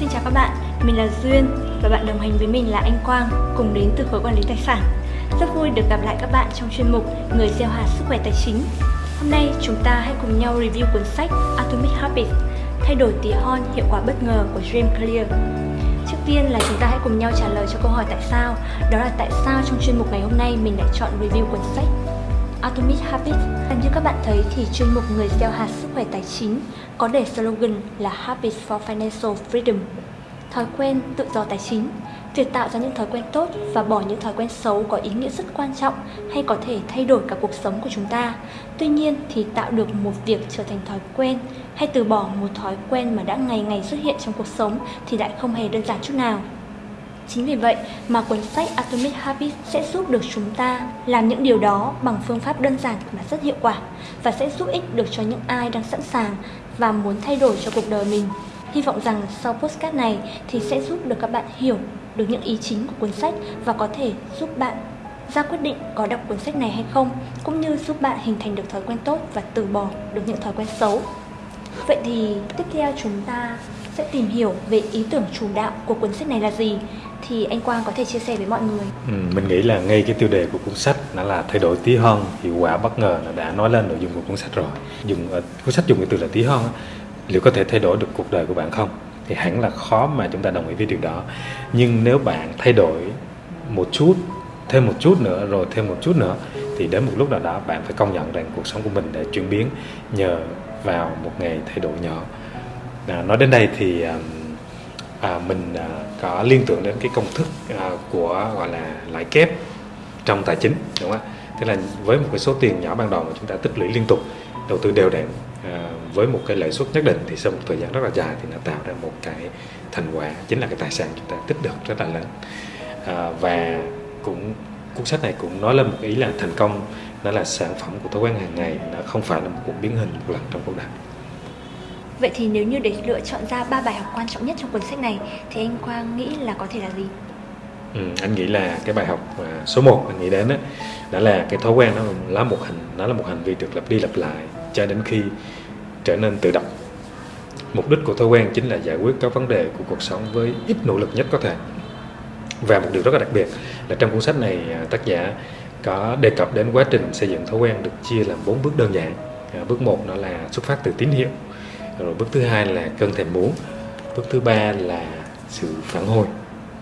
Xin chào các bạn, mình là Duyên và bạn đồng hành với mình là anh Quang cùng đến từ khối quản lý tài sản. Rất vui được gặp lại các bạn trong chuyên mục Người gieo hạt sức khỏe tài chính. Hôm nay chúng ta hãy cùng nhau review cuốn sách Atomic Habits Thay đổi tí hon hiệu quả bất ngờ của James Clear. Trước tiên là chúng ta hãy cùng nhau trả lời cho câu hỏi tại sao Đó là tại sao trong chuyên mục ngày hôm nay mình lại chọn review cuốn sách Atomic Habits Như các bạn thấy thì chuyên mục Người gieo hạt sức khỏe tài chính có để slogan là Habits for Financial Freedom Thói quen tự do tài chính, Việc tạo ra những thói quen tốt và bỏ những thói quen xấu có ý nghĩa rất quan trọng hay có thể thay đổi cả cuộc sống của chúng ta. Tuy nhiên thì tạo được một việc trở thành thói quen hay từ bỏ một thói quen mà đã ngày ngày xuất hiện trong cuộc sống thì lại không hề đơn giản chút nào. Chính vì vậy mà cuốn sách Atomic Habits sẽ giúp được chúng ta làm những điều đó bằng phương pháp đơn giản mà rất hiệu quả và sẽ giúp ích được cho những ai đang sẵn sàng và muốn thay đổi cho cuộc đời mình. Hy vọng rằng sau postcard này thì sẽ giúp được các bạn hiểu được những ý chính của cuốn sách và có thể giúp bạn ra quyết định có đọc cuốn sách này hay không, cũng như giúp bạn hình thành được thói quen tốt và từ bỏ được những thói quen xấu. Vậy thì tiếp theo chúng ta sẽ tìm hiểu về ý tưởng chủ đạo của cuốn sách này là gì thì anh Quang có thể chia sẻ với mọi người. Ừ, mình nghĩ là ngay cái tiêu đề của cuốn sách nó là thay đổi tí hon hiệu quả bất ngờ là đã nói lên nội dung của cuốn sách rồi. Dùng ờ, cuốn sách dùng cái từ là tí hon liệu có thể thay đổi được cuộc đời của bạn không? Thì hẳn là khó mà chúng ta đồng ý với điều đó. Nhưng nếu bạn thay đổi một chút thêm một chút nữa rồi thêm một chút nữa thì đến một lúc nào đó bạn phải công nhận rằng cuộc sống của mình đã chuyển biến nhờ vào một ngày thay đổi nhỏ à, nói đến đây thì ờ, à, mình à, có liên tưởng đến cái công thức à, của gọi là lãi kép trong tài chính đúng không ạ? Tức là với một cái số tiền nhỏ ban đầu mà chúng ta tích lũy liên tục đầu tư đều đặn à, với một cái lợi suất nhất định thì sau một thời gian rất là dài thì nó tạo ra một cái thành quả chính là cái tài sản chúng ta tích được rất là lớn. À, và cũng cuốn sách này cũng nói lên một ý là thành công nó là sản phẩm của thói quen hàng ngày nó không phải là một cuộc biến hình một lần trong cuộc đời. Vậy thì nếu như để lựa chọn ra ba bài học quan trọng nhất trong cuốn sách này thì anh Quang nghĩ là có thể là gì? Ừ, anh nghĩ là cái bài học à, số 1 anh nghĩ đến đó, đó là cái thói quen nó là một hành nó là một hành vi được lặp đi lặp lại cho đến khi trở nên tự động. Mục đích của thói quen chính là giải quyết các vấn đề của cuộc sống với ít nỗ lực nhất có thể. Và một điều rất là đặc biệt là trong cuốn sách này à, tác giả có đề cập đến quá trình xây dựng thói quen được chia làm bốn bước đơn giản. À, bước 1 đó là xuất phát từ tín hiệu rồi bước thứ hai là cơn thèm muốn. Bước thứ ba là sự phản hồi.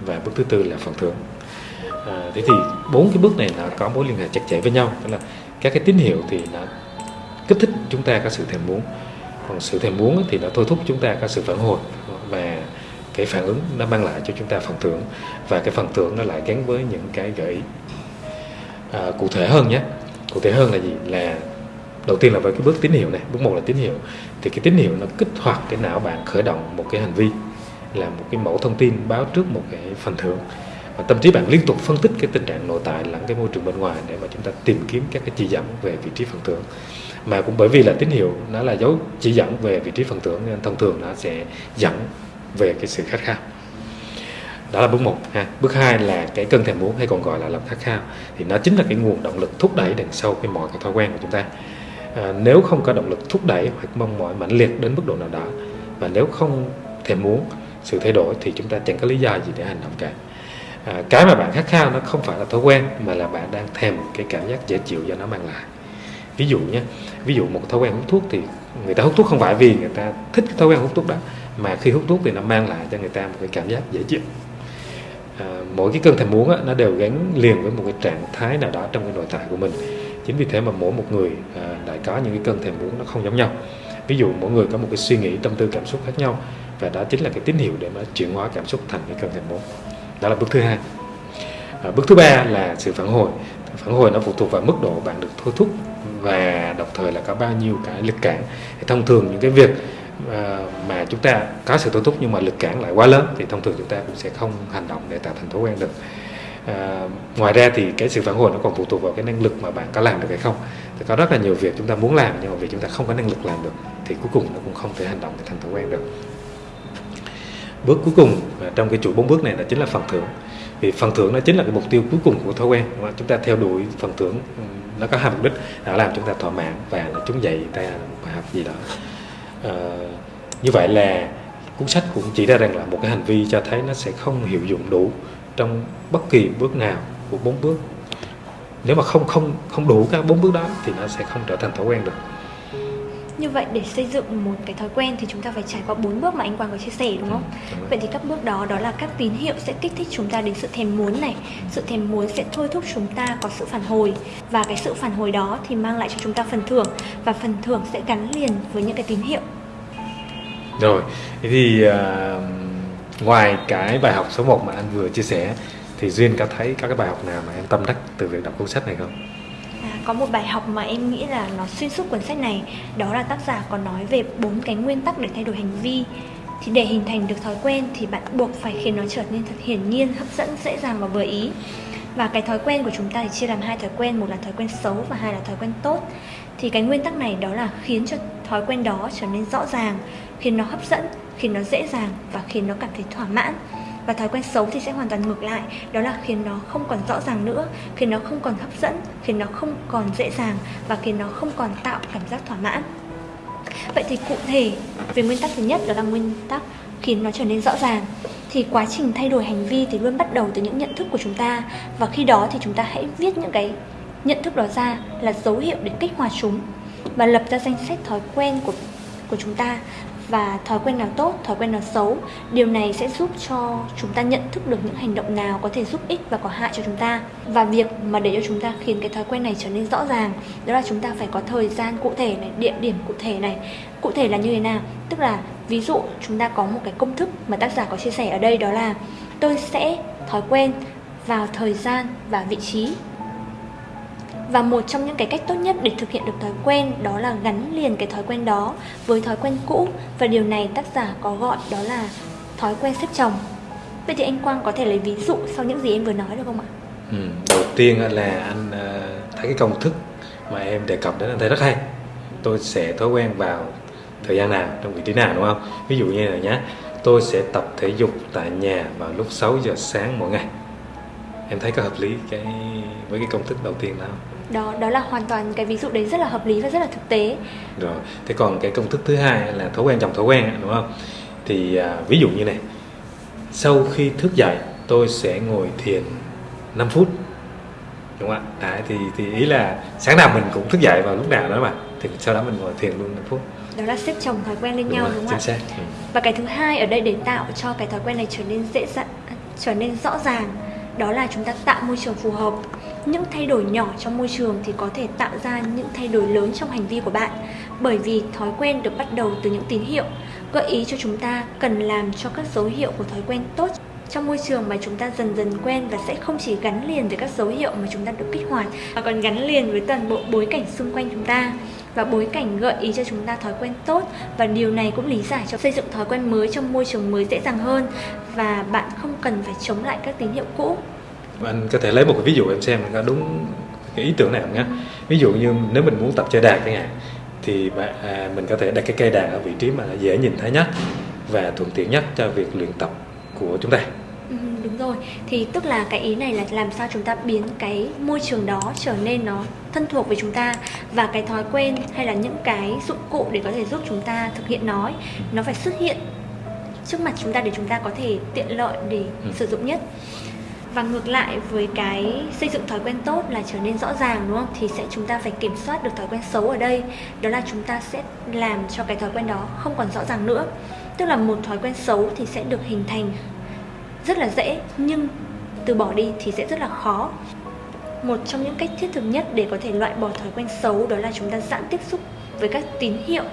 Và bước thứ tư là phần thưởng. À, thế thì bốn cái bước này nó có mối liên hệ chặt chẽ với nhau. Tức là các cái tín hiệu thì nó kích thích chúng ta có sự thèm muốn. Còn sự thèm muốn thì nó thôi thúc chúng ta có sự phản hồi. Và cái phản ứng nó mang lại cho chúng ta phần thưởng. Và cái phần thưởng nó lại gắn với những cái gợi ý. À, cụ thể hơn nhé. Cụ thể hơn là gì? Là đầu tiên là với cái bước tín hiệu này, bước một là tín hiệu. Thì cái tín hiệu nó kích hoạt cái não bạn, khởi động một cái hành vi, là một cái mẫu thông tin báo trước một cái phần thưởng. Và tâm trí bạn liên tục phân tích cái tình trạng nội tại lẫn cái môi trường bên ngoài để mà chúng ta tìm kiếm các cái chỉ dẫn về vị trí phần thưởng. Mà cũng bởi vì là tín hiệu nó là dấu chỉ dẫn về vị trí phần thưởng nên thông thường nó sẽ dẫn về cái sự khát khao. Đó là bước một ha. Bước hai là cái cơn thèm muốn hay còn gọi là lòng khát khao. Thì nó chính là cái nguồn động lực thúc đẩy đằng sau cái mọi cái thói quen của chúng ta à, nếu không có động lực thúc đẩy hoặc mong mỏi mãnh liệt đến mức độ nào đó và nếu không thèm muốn sự thay đổi thì chúng ta chẳng có lý do gì để hành động cả. À, cái mà bạn khát khao nó không phải là thói quen mà là bạn đang thèm cái cảm giác dễ chịu do nó mang lại. Ví dụ nhé ví dụ một thói quen hút thuốc thì người ta hút thuốc không phải vì người ta thích cái thói quen hút thuốc đó mà khi hút thuốc thì nó mang lại cho người ta một cái cảm giác dễ chịu. À, mỗi cái cơn thèm muốn á, nó đều gắn liền với một cái trạng thái nào đó trong cái nội tại của mình chính vì thế mà mỗi một người à, lại có những cái cơn thèm muốn nó không giống nhau. Ví dụ mỗi người có một cái suy nghĩ tâm tư cảm xúc khác nhau và đó chính là cái tín hiệu để mà chuyển hóa cảm xúc thành cái cơn thèm muốn. Đó là bước thứ hai. À, bước thứ ba là sự phản hồi. Phản hồi nó phụ thuộc vào mức độ bạn được thôi thúc và đồng thời là có bao nhiêu cái lực cản. Thông thường những cái việc à, mà chúng ta có sự thôi thúc nhưng mà lực cản lại quá lớn thì thông thường chúng ta cũng sẽ không hành động để tạo thành thói quen được à, ngoài ra thì cái sự phản hồi nó còn phụ thuộc vào cái năng lực mà bạn có làm được hay không. Thì có rất là nhiều việc chúng ta muốn làm nhưng mà vì chúng ta không có năng lực làm được thì cuối cùng nó cũng không thể hành động để thành thói quen được. Bước cuối cùng trong cái chuỗi bốn bước này là chính là phần thưởng. Vì phần thưởng nó chính là cái mục tiêu cuối cùng của thói quen mà chúng ta theo đuổi phần thưởng ừ, nó có hai mục đích là làm chúng ta thỏa mãn và nó chúng dậy ta bài học gì đó. À, như vậy là cuốn sách cũng chỉ ra rằng là một cái hành vi cho thấy nó sẽ không hiệu dụng đủ trong bất kỳ bước nào của bốn bước nếu mà không không không đủ các bốn bước đó thì nó sẽ không trở thành thói quen được như vậy để xây dựng một cái thói quen thì chúng ta phải trải qua bốn bước mà anh Quang có chia sẻ đúng không? Ừ, đúng vậy thì các bước đó đó là các tín hiệu sẽ kích thích chúng ta đến sự thèm muốn này. Sự thèm muốn sẽ thôi thúc chúng ta có sự phản hồi và cái sự phản hồi đó thì mang lại cho chúng ta phần thưởng và phần thưởng sẽ gắn liền với những cái tín hiệu. Rồi, thì uh, ngoài cái bài học số 1 mà anh vừa chia sẻ, thì duyên có thấy các cái bài học nào mà em tâm đắc từ việc đọc cuốn sách này không? À, có một bài học mà em nghĩ là nó xuyên suốt cuốn sách này, đó là tác giả có nói về bốn cái nguyên tắc để thay đổi hành vi. Thì để hình thành được thói quen thì bạn buộc phải khiến nó trở nên thật hiển nhiên, hấp dẫn, dễ dàng và vừa ý. Và cái thói quen của chúng ta thì chia làm hai thói quen, một là thói quen xấu và hai là thói quen tốt thì cái nguyên tắc này đó là khiến cho thói quen đó trở nên rõ ràng, khiến nó hấp dẫn, khiến nó dễ dàng và khiến nó cảm thấy thỏa mãn. Và thói quen xấu thì sẽ hoàn toàn ngược lại, đó là khiến nó không còn rõ ràng nữa, khiến nó không còn hấp dẫn, khiến nó không còn dễ dàng và khiến nó không còn tạo cảm giác thỏa mãn. Vậy thì cụ thể về nguyên tắc thứ nhất đó là nguyên tắc khiến nó trở nên rõ ràng. Thì quá trình thay đổi hành vi thì luôn bắt đầu từ những nhận thức của chúng ta. Và khi đó thì chúng ta hãy viết những cái nhận thức đó ra là dấu hiệu để kích hoạt chúng và lập ra danh sách thói quen của của chúng ta và thói quen nào tốt, thói quen nào xấu. Điều này sẽ giúp cho chúng ta nhận thức được những hành động nào có thể giúp ích và có hại cho chúng ta. Và việc mà để cho chúng ta khiến cái thói quen này trở nên rõ ràng, đó là chúng ta phải có thời gian cụ thể này, địa điểm cụ thể này. Cụ thể là như thế nào? Tức là ví dụ chúng ta có một cái công thức mà tác giả có chia sẻ ở đây đó là tôi sẽ thói quen vào thời gian và vị trí và một trong những cái cách tốt nhất để thực hiện được thói quen đó là gắn liền cái thói quen đó với thói quen cũ. Và điều này tác giả có gọi đó là thói quen xếp chồng. Vậy thì anh quang có thể lấy ví dụ sau những gì em vừa nói được không ạ? Ừ, đầu tiên là anh ờ, thấy cái công thức mà em đề cập đến anh thấy rất hay. Tôi sẽ thói quen vào thời gian nào trong vị trí nào đúng không? Ví dụ như là nhé tôi sẽ tập thể dục tại nhà vào lúc 6 giờ sáng mỗi ngày. Em thấy có hợp lý cái với cái công thức đầu tiên không? Đó đó là hoàn toàn cái ví dụ đấy rất là hợp lý và rất là thực tế. Rồi thế còn cái công thức thứ hai là thói quen chồng thói quen đúng không? Thì à, ví dụ như này sau khi thức dậy tôi sẽ ngồi thiền 5 phút đúng không ạ? À, thì thì ý là sáng nào mình cũng thức dậy vào lúc nào đó mà thì sau đó mình ngồi thiền luôn 5 phút. Đó là xếp chồng thói quen lên đúng nhau rồi, đúng không ạ? ừ. và cái thứ hai ở đây để tạo cho cái thói quen này trở nên dễ dàng trở nên rõ ràng đó là chúng ta tạo môi trường phù hợp những thay đổi nhỏ trong môi trường thì có thể tạo ra những thay đổi lớn trong hành vi của bạn, bởi vì thói quen được bắt đầu từ những tín hiệu. Gợi ý cho chúng ta cần làm cho các dấu hiệu của thói quen tốt trong môi trường mà chúng ta dần dần quen và sẽ không chỉ gắn liền với các dấu hiệu mà chúng ta được kích hoạt, mà còn gắn liền với toàn bộ bối cảnh xung quanh chúng ta. Và bối cảnh gợi ý cho chúng ta thói quen tốt và điều này cũng lý giải cho xây dựng thói quen mới trong môi trường mới dễ dàng hơn và bạn không cần phải chống lại các tín hiệu cũ anh có thể lấy một cái ví dụ em xem có đúng cái ý tưởng này không nhé. Ví dụ như nếu mình muốn tập chơi đàn chẳng hạn thì bạn, à, mình có thể đặt cái cây đàn ở vị trí mà dễ nhìn thấy nhất và thuận tiện nhất cho việc luyện tập của chúng ta. Ừ, đúng rồi. Thì tức là cái ý này là làm sao chúng ta biến cái môi trường đó trở nên nó thân thuộc với chúng ta và cái thói quen hay là những cái dụng cụ để có thể giúp chúng ta thực hiện nó nó phải xuất hiện trước mặt chúng ta để chúng ta có thể tiện lợi để ừ. sử dụng nhất và ngược lại với cái xây dựng thói quen tốt là trở nên rõ ràng, đúng không? Thì sẽ chúng ta phải kiểm soát được thói quen xấu ở đây. Đó là chúng ta sẽ làm cho cái thói quen đó không còn rõ ràng nữa. Tức là một thói quen xấu thì sẽ được hình thành rất là dễ, nhưng từ bỏ đi thì sẽ rất là khó. Một trong những cách thiết thực nhất để có thể loại bỏ thói quen xấu đó là chúng ta giãn tiếp xúc với các tín hiệu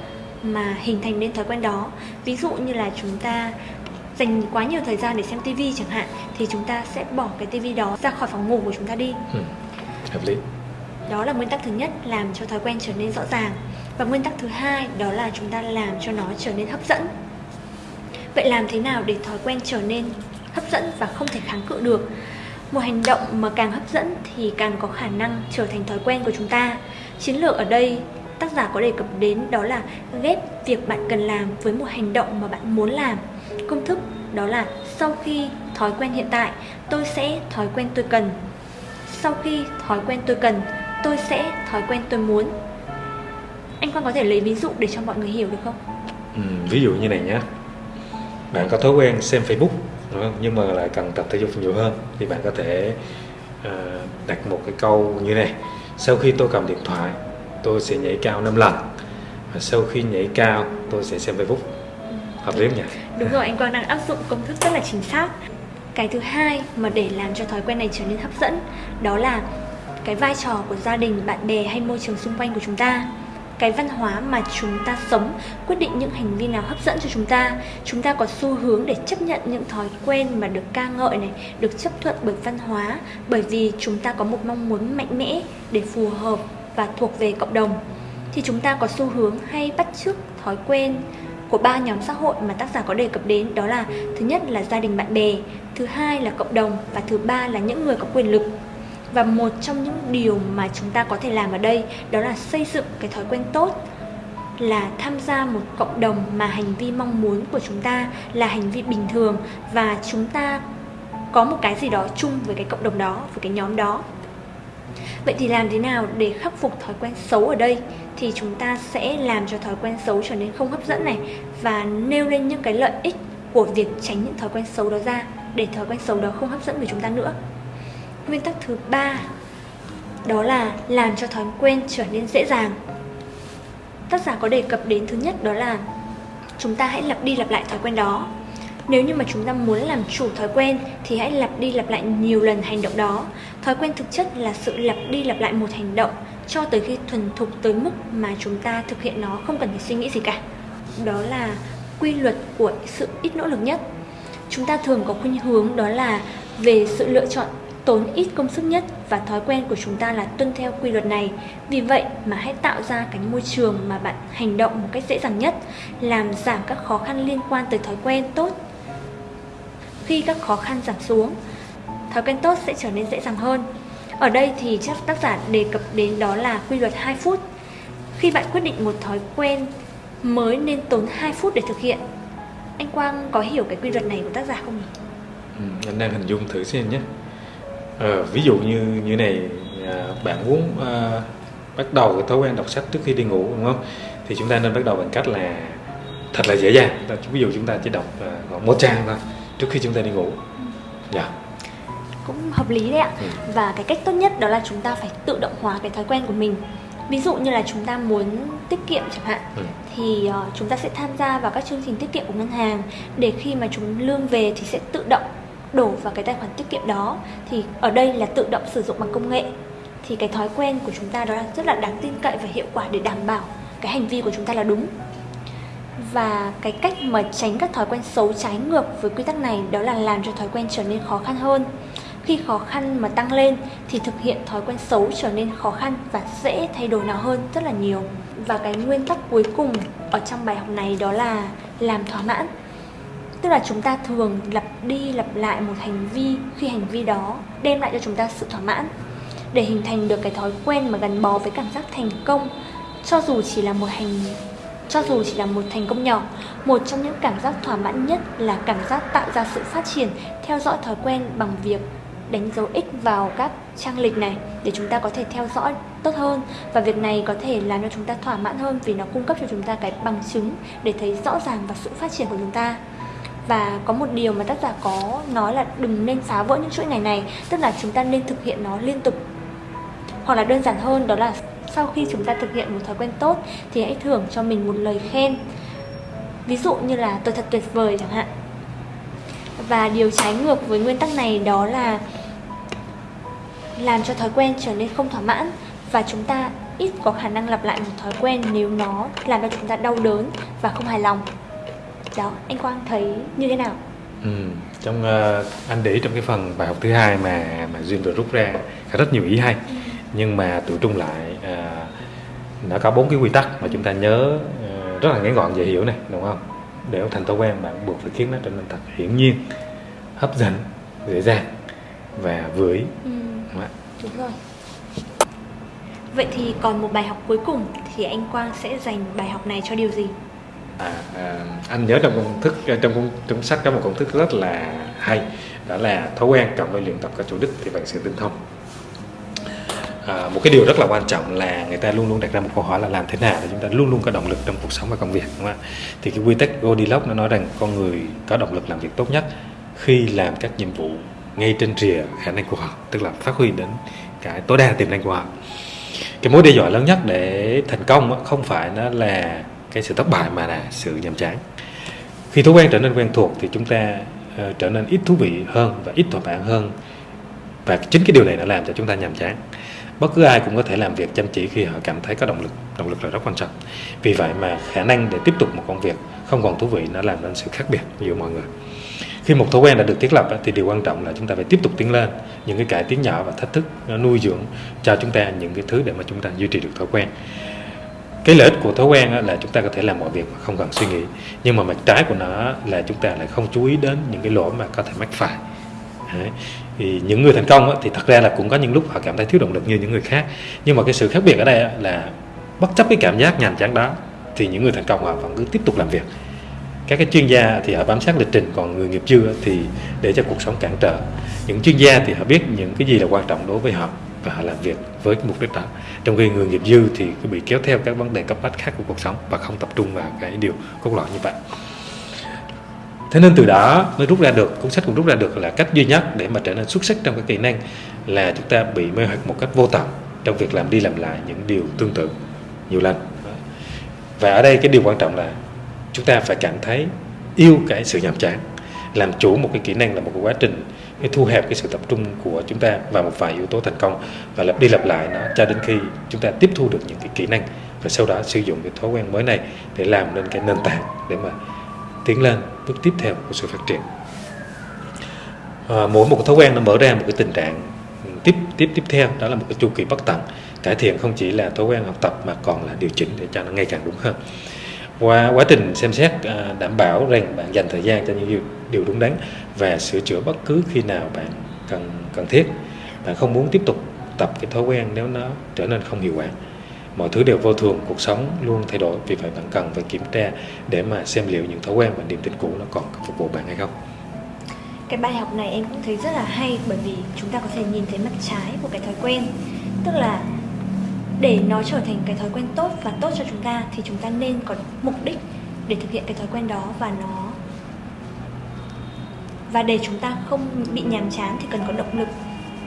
mà hình thành nên thói quen đó. Ví dụ như là chúng ta dành quá nhiều thời gian để xem tivi chẳng hạn thì chúng ta sẽ bỏ cái tivi đó ra khỏi phòng ngủ của chúng ta đi. Ừ, hợp lý. Đó là nguyên tắc thứ nhất làm cho thói quen trở nên rõ ràng. Và nguyên tắc thứ hai đó là chúng ta làm cho nó trở nên hấp dẫn. Vậy làm thế nào để thói quen trở nên hấp dẫn và không thể kháng cự được? Một hành động mà càng hấp dẫn thì càng có khả năng trở thành thói quen của chúng ta. Chiến lược ở đây tác giả có đề cập đến đó là ghép việc bạn cần làm với một hành động mà bạn muốn làm công thức đó là sau khi thói quen hiện tại tôi sẽ thói quen tôi cần. Sau khi thói quen tôi cần tôi sẽ thói quen tôi muốn. Anh Quang có thể lấy ví dụ để cho mọi người hiểu được không? Ừ, ví dụ như này nhé bạn có thói quen xem Facebook đúng không? nhưng mà lại cần tập thể dục nhiều hơn thì bạn có thể uh, đặt một cái câu như này. Sau khi tôi cầm điện thoại tôi sẽ nhảy cao 5 lần. Và sau khi nhảy cao tôi sẽ xem Facebook hợp lý không nhỉ? Đúng rồi, anh Quang đang áp dụng công thức rất là chính xác. Cái thứ hai mà để làm cho thói quen này trở nên hấp dẫn đó là cái vai trò của gia đình bạn bè hay môi trường xung quanh của chúng ta. Cái văn hóa mà chúng ta sống quyết định những hành vi nào hấp dẫn cho chúng ta. Chúng ta có xu hướng để chấp nhận những thói quen mà được ca ngợi này được chấp thuận bởi văn hóa bởi vì chúng ta có một mong muốn mạnh mẽ để phù hợp và thuộc về cộng đồng. Thì chúng ta có xu hướng hay bắt chước thói quen của ba nhóm xã hội mà tác giả có đề cập đến, đó là thứ nhất là gia đình bạn bè, thứ hai là cộng đồng và thứ ba là những người có quyền lực. Và một trong những điều mà chúng ta có thể làm ở đây, đó là xây dựng cái thói quen tốt, là tham gia một cộng đồng mà hành vi mong muốn của chúng ta là hành vi bình thường và chúng ta có một cái gì đó chung với cái cộng đồng đó, với cái nhóm đó vậy thì làm thế nào để khắc phục thói quen xấu ở đây? Thì chúng ta sẽ làm cho thói quen xấu trở nên không hấp dẫn này và nêu lên những cái lợi ích của việc tránh những thói quen xấu đó ra để thói quen xấu đó không hấp dẫn với chúng ta nữa. Nguyên tắc thứ ba đó là làm cho thói quen trở nên dễ dàng. Tác giả có đề cập đến thứ nhất đó là chúng ta hãy lặp đi lặp lại thói quen đó. Nếu như mà chúng ta muốn làm chủ thói quen thì hãy lặp đi lặp lại nhiều lần hành động đó thói quen thực chất là sự lặp đi lặp lại một hành động cho tới khi thuần thục tới mức mà chúng ta thực hiện nó không cần phải suy nghĩ gì cả đó là quy luật của sự ít nỗ lực nhất chúng ta thường có khuynh hướng đó là về sự lựa chọn tốn ít công sức nhất và thói quen của chúng ta là tuân theo quy luật này. Vì vậy mà hãy tạo ra cái môi trường mà bạn hành động một cách dễ dàng nhất, làm giảm các khó khăn liên quan tới thói quen tốt. Khi các khó khăn giảm xuống, thói quen tốt sẽ trở nên dễ dàng hơn. Ở đây thì chắc tác giả đề cập đến đó là quy luật 2 phút. Khi bạn quyết định một thói quen mới nên tốn 2 phút để thực hiện anh Quang có hiểu cái quy luật này của tác giả không nhỉ? Ừ, anh đang hình dung thử xem nhé. À, ví dụ như như này, à, bạn muốn à, bắt đầu cái thói quen đọc sách trước khi đi ngủ đúng không? Thì chúng ta nên bắt đầu bằng cách là thật là dễ dàng. Ví dụ chúng ta chỉ đọc à, một trang thôi trước khi chúng ta đi ngủ. Dạ. Yeah. Cũng hợp lý đấy ạ. Ừ. Và cái cách tốt nhất đó là chúng ta phải tự động hóa cái thói quen của mình ví dụ như là chúng ta muốn tiết kiệm chẳng hạn ừ. thì uh, chúng ta sẽ tham gia vào các chương trình tiết kiệm của ngân hàng để khi mà chúng lương về thì sẽ tự động đổ vào cái tài khoản tiết kiệm đó thì ở đây là tự động sử dụng bằng công nghệ thì cái thói quen của chúng ta đó là rất là đáng tin cậy và hiệu quả để đảm bảo cái hành vi của chúng ta là đúng và cái cách mà tránh các thói quen xấu trái ngược với quy tắc này đó là làm cho thói quen trở nên khó khăn hơn khi khó khăn mà tăng lên thì thực hiện thói quen xấu trở nên khó khăn và dễ thay đổi nó hơn rất là nhiều. Và cái nguyên tắc cuối cùng ở trong bài học này đó là làm thỏa mãn. Tức là chúng ta thường lặp đi lặp lại một hành vi, khi hành vi đó đem lại cho chúng ta sự thỏa mãn. Để hình thành được cái thói quen mà gắn bó với cảm giác thành công, cho dù chỉ là một hành, cho dù chỉ là một thành công nhỏ, một trong những cảm giác thỏa mãn nhất là cảm giác tạo ra sự phát triển, theo dõi thói quen bằng việc đánh dấu x vào các trang lịch này để chúng ta có thể theo dõi tốt hơn. Và việc này có thể làm cho chúng ta thỏa mãn hơn vì nó cung cấp cho chúng ta cái bằng chứng để thấy rõ ràng và sự phát triển của chúng ta. Và có một điều mà tác giả có nói là đừng nên phá vỡ những chuỗi ngày này, tức là chúng ta nên thực hiện nó liên tục. Hoặc là đơn giản hơn, đó là sau khi chúng ta thực hiện một thói quen tốt thì hãy thưởng cho mình một lời khen. Ví dụ như là tôi thật tuyệt vời chẳng hạn. Và điều trái ngược với nguyên tắc này đó là làm cho thói quen trở nên không thỏa mãn và chúng ta ít có khả năng lặp lại một thói quen nếu nó làm cho chúng ta đau đớn và không hài lòng. Đó anh quang thấy như thế nào? Ừ, trong uh, anh để trong cái phần bài học thứ hai mà mà duyên vừa rút ra có rất nhiều ý hay. Ừ. nhưng mà tự trung lại uh, nó có bốn cái quy tắc mà chúng ta nhớ uh, rất là ngắn gọn dễ hiểu này đúng không? Để thành thói quen bạn buộc phải khiến nó trở nên thật hiển nhiên hấp dẫn dễ dàng và vưởi ừ. Đúng rồi. Vậy thì còn một bài học cuối cùng thì anh Quang sẽ dành bài học này cho điều gì? À, à, anh nhớ trong công thức trong trong sách có một công thức rất là hay đó là thói quen cộng với luyện tập các chủ đích thì bạn sẽ tinh thông. À, một cái điều rất là quan trọng là người ta luôn luôn đặt ra một câu hỏi là làm thế nào để chúng ta luôn luôn có động lực trong cuộc sống và công việc đúng không ạ? Thì cái quy tắc Goldilocks nó nói rằng con người có động lực làm việc tốt nhất khi làm các nhiệm vụ ngay trên rìa khả năng của họ tức là phát huy đến cái tối đa tiềm năng của họ cái mối đe dọa lớn nhất để thành công không phải nó là cái sự thất bại mà là sự nhàm chán. Khi thói quen trở nên quen thuộc thì chúng ta uh, trở nên ít thú vị hơn và ít thỏa mãn hơn. Và chính cái điều này đã làm cho chúng ta nhàm chán. Bất cứ ai cũng có thể làm việc chăm chỉ khi họ cảm thấy có động lực động lực là rất quan trọng. Vì vậy mà khả năng để tiếp tục một công việc không còn thú vị nó làm nên sự khác biệt giữa mọi người khi một thói quen đã được thiết lập thì điều quan trọng là chúng ta phải tiếp tục tiến lên. Những cái cải tiến nhỏ và thách thức nuôi dưỡng cho chúng ta những cái thứ để mà chúng ta duy trì được thói quen. Cái lợi ích của thói quen là chúng ta có thể làm mọi việc mà không cần suy nghĩ. Nhưng mà mặt trái của nó là chúng ta lại không chú ý đến những cái lỗi mà có thể mắc phải. Đấy. thì những người thành công thì thật ra là cũng có những lúc họ cảm thấy thiếu động lực như những người khác. Nhưng mà cái sự khác biệt ở đây là bất chấp cái cảm giác nhàm chán đó, thì những người thành công họ vẫn cứ tiếp tục làm việc các cái chuyên gia thì họ bám sát lịch trình, còn người nghiệp dư thì để cho cuộc sống cản trở. Những chuyên gia thì họ biết những cái gì là quan trọng đối với họ và họ làm việc với cái mục đích đó. Trong khi người nghiệp dư thì cứ bị kéo theo các vấn đề cấp bách khác của cuộc sống và không tập trung vào cái điều cốt lõi như vậy. Thế nên từ đó mới rút ra được, cuốn sách cũng rút ra được là cách duy nhất để mà trở nên xuất sắc trong các kỹ năng là chúng ta bị mê hoặc một cách vô tận trong việc làm đi làm lại những điều tương tự, nhiều lần. Và ở đây cái điều quan trọng là chúng ta phải cảm thấy yêu cái sự nhàm chán. Làm chủ một cái kỹ năng là một cái quá trình cái thu hẹp cái sự tập trung của chúng ta vào một vài yếu tố thành công và lặp đi lặp lại nó cho đến khi chúng ta tiếp thu được những cái kỹ năng và sau đó sử dụng cái thói quen mới này để làm nên cái nền tảng để mà tiến lên bước tiếp theo của sự phát triển. À, mỗi một cái thói quen nó mở ra một cái tình trạng tiếp tiếp tiếp theo đó là một cái chu kỳ bất tận. Cải thiện không chỉ là thói quen học tập mà còn là điều chỉnh để cho nó ngày càng đúng hơn qua quá trình xem xét à, đảm bảo rằng bạn dành thời gian cho những điều đúng đắn và sửa chữa bất cứ khi nào bạn cần cần thiết. Bạn không muốn tiếp tục tập cái thói quen nếu nó trở nên không hiệu quả. Mọi thứ đều vô thường, cuộc sống luôn thay đổi, vì vậy bạn cần phải kiểm tra để mà xem liệu những thói quen và niềm tin cũ nó còn phục vụ bạn hay không. Cái bài học này em cũng thấy rất là hay bởi vì chúng ta có thể nhìn thấy mặt trái của cái thói quen. Tức là để nó trở thành cái thói quen tốt và tốt cho chúng ta thì chúng ta nên có mục đích để thực hiện cái thói quen đó và nó và để chúng ta không bị nhàm chán thì cần có động lực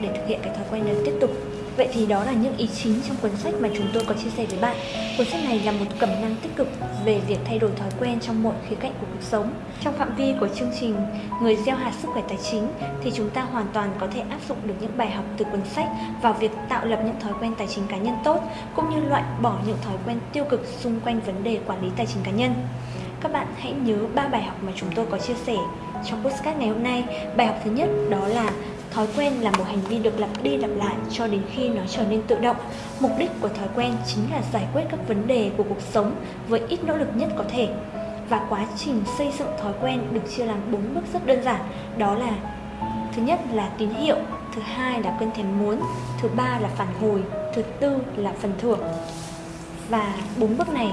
để thực hiện cái thói quen đó tiếp tục. Vậy thì đó là những ý chính trong cuốn sách mà chúng tôi có chia sẻ với bạn. Cuốn sách này là một cẩm năng tích cực về việc thay đổi thói quen trong mọi khía cạnh của cuộc sống. Trong phạm vi của chương trình Người gieo hạt sức khỏe tài chính thì chúng ta hoàn toàn có thể áp dụng được những bài học từ cuốn sách vào việc tạo lập những thói quen tài chính cá nhân tốt, cũng như loại bỏ những thói quen tiêu cực xung quanh vấn đề quản lý tài chính cá nhân. Các bạn hãy nhớ ba bài học mà chúng tôi có chia sẻ trong podcast ngày hôm nay. Bài học thứ nhất đó là Thói quen là một hành vi được lặp đi lặp lại cho đến khi nó trở nên tự động. Mục đích của thói quen chính là giải quyết các vấn đề của cuộc sống với ít nỗ lực nhất có thể. Và quá trình xây dựng thói quen được chia làm bốn bước rất đơn giản, đó là thứ nhất là tín hiệu, thứ hai là cơn thèm muốn, thứ ba là phản hồi, thứ tư là phần thưởng. Và bốn bước này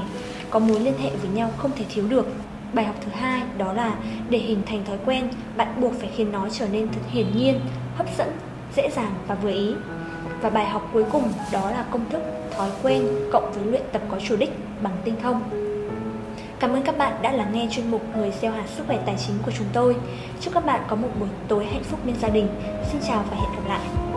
có mối liên hệ với nhau không thể thiếu được Bài học thứ hai đó là để hình thành thói quen, bạn buộc phải khiến nó trở nên thật hiển nhiên, hấp dẫn, dễ dàng và vừa ý. Và bài học cuối cùng đó là công thức thói quen cộng với luyện tập có chủ đích bằng tinh thông. Cảm ơn các bạn đã lắng nghe chuyên mục Người gieo hạt sức khỏe tài chính của chúng tôi. Chúc các bạn có một buổi tối hạnh phúc bên gia đình. Xin chào và hẹn gặp lại.